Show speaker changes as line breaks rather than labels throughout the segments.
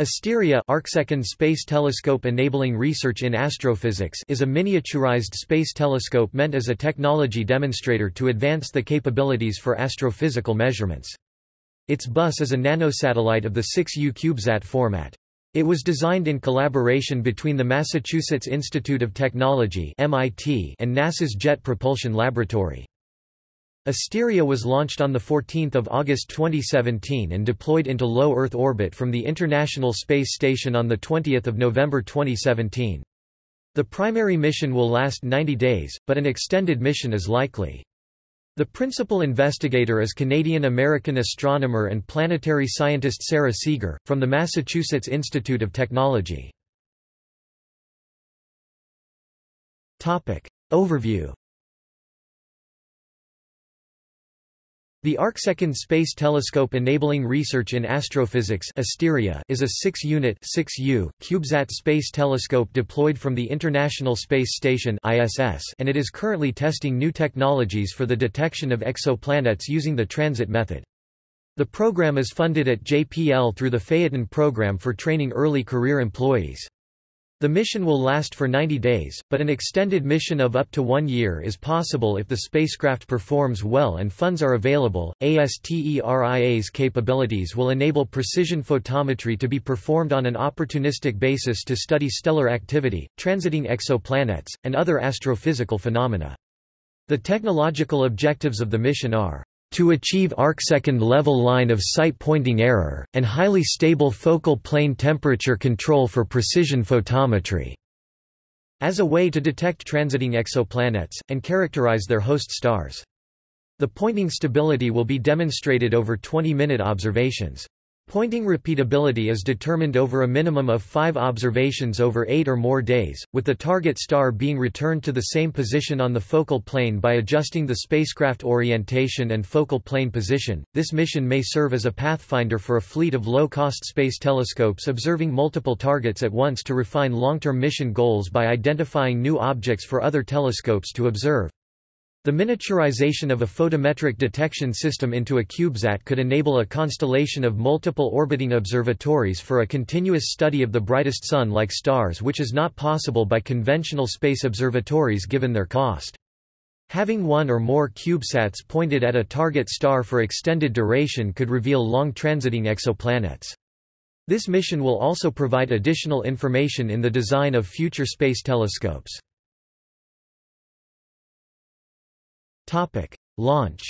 Asteria Arcsecond Space Telescope enabling research in astrophysics is a miniaturized space telescope meant as a technology demonstrator to advance the capabilities for astrophysical measurements. Its bus is a nanosatellite of the 6U CubeSat format. It was designed in collaboration between the Massachusetts Institute of Technology and NASA's Jet Propulsion Laboratory. Asteria was launched on 14 August 2017 and deployed into low Earth orbit from the International Space Station on 20 November 2017. The primary mission will last 90 days, but an extended mission is likely. The principal investigator is Canadian-American astronomer and planetary scientist Sarah Seager, from the Massachusetts Institute of Technology. Overview The Arcsecond Space Telescope Enabling Research in Astrophysics Asteria is a 6-unit CubeSat space telescope deployed from the International Space Station ISS and it is currently testing new technologies for the detection of exoplanets using the transit method. The program is funded at JPL through the Phaeton program for training early career employees. The mission will last for 90 days, but an extended mission of up to one year is possible if the spacecraft performs well and funds are available. ASTERIA's capabilities will enable precision photometry to be performed on an opportunistic basis to study stellar activity, transiting exoplanets, and other astrophysical phenomena. The technological objectives of the mission are to achieve arcsecond level line of sight pointing error, and highly stable focal plane temperature control for precision photometry. As a way to detect transiting exoplanets, and characterize their host stars. The pointing stability will be demonstrated over 20-minute observations. Pointing repeatability is determined over a minimum of five observations over eight or more days, with the target star being returned to the same position on the focal plane by adjusting the spacecraft orientation and focal plane position. This mission may serve as a pathfinder for a fleet of low-cost space telescopes observing multiple targets at once to refine long-term mission goals by identifying new objects for other telescopes to observe. The miniaturization of a photometric detection system into a CubeSat could enable a constellation of multiple orbiting observatories for a continuous study of the brightest Sun-like stars which is not possible by conventional space observatories given their cost. Having one or more CubeSats pointed at a target star for extended duration could reveal long transiting exoplanets. This mission will also provide additional information in the design of future space telescopes. Topic: Launch.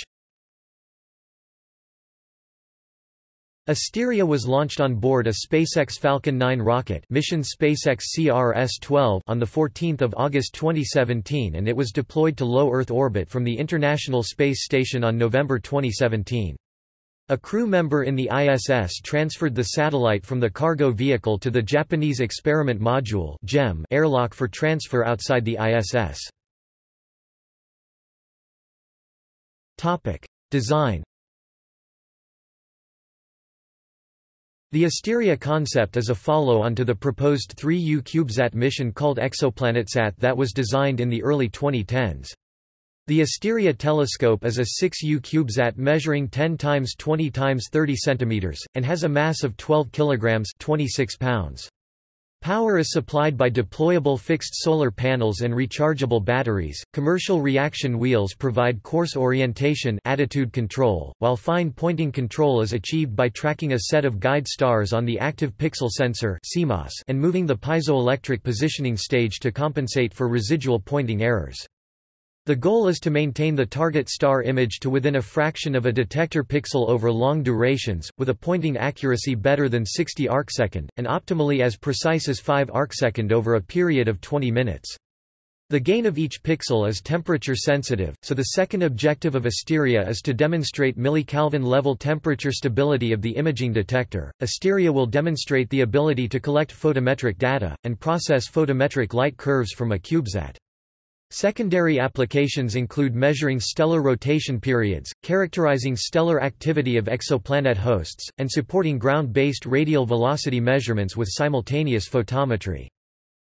Asteria was launched on board a SpaceX Falcon 9 rocket mission SpaceX CRS-12 on 14 August 2017 and it was deployed to low Earth orbit from the International Space Station on November 2017. A crew member in the ISS transferred the satellite from the cargo vehicle to the Japanese Experiment Module airlock for transfer outside the ISS. Topic: Design. The Asteria concept is a follow-on to the proposed 3U CubeSat mission called ExoplanetSat that was designed in the early 2010s. The Asteria telescope is a 6U CubeSat measuring 10 times 20 times 30 centimeters and has a mass of 12 kilograms, 26 pounds. Power is supplied by deployable fixed solar panels and rechargeable batteries. Commercial reaction wheels provide coarse orientation attitude control, while fine pointing control is achieved by tracking a set of guide stars on the active pixel sensor (CMOS) and moving the piezoelectric positioning stage to compensate for residual pointing errors. The goal is to maintain the target star image to within a fraction of a detector pixel over long durations, with a pointing accuracy better than 60 arcsecond, and optimally as precise as 5 arcsecond over a period of 20 minutes. The gain of each pixel is temperature sensitive, so the second objective of Asteria is to demonstrate millikelvin level temperature stability of the imaging detector. Asteria will demonstrate the ability to collect photometric data, and process photometric light curves from a CubeSat. Secondary applications include measuring stellar rotation periods, characterizing stellar activity of exoplanet hosts, and supporting ground-based radial velocity measurements with simultaneous photometry.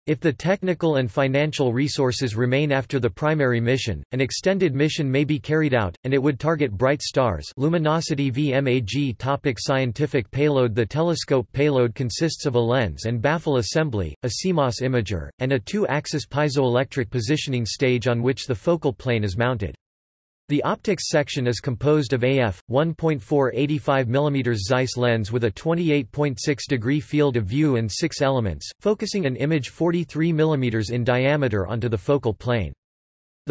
If the technical and financial resources remain after the primary mission, an extended mission may be carried out, and it would target bright stars luminosity VMAG topic Scientific payload The telescope payload consists of a lens and baffle assembly, a CMOS imager, and a two-axis piezoelectric positioning stage on which the focal plane is mounted. The optics section is composed of AF 1.4 85 mm Zeiss lens with a 28.6 degree field of view and six elements, focusing an image 43 mm in diameter onto the focal plane.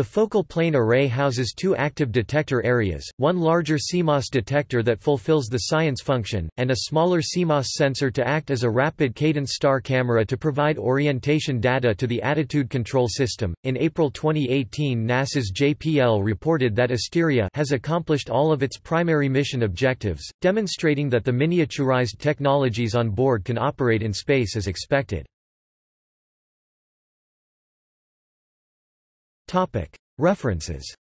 The focal plane array houses two active detector areas, one larger CMOS detector that fulfills the science function, and a smaller CMOS sensor to act as a rapid cadence star camera to provide orientation data to the attitude control system. In April 2018, NASA's JPL reported that Asteria has accomplished all of its primary mission objectives, demonstrating that the miniaturized technologies on board can operate in space as expected. References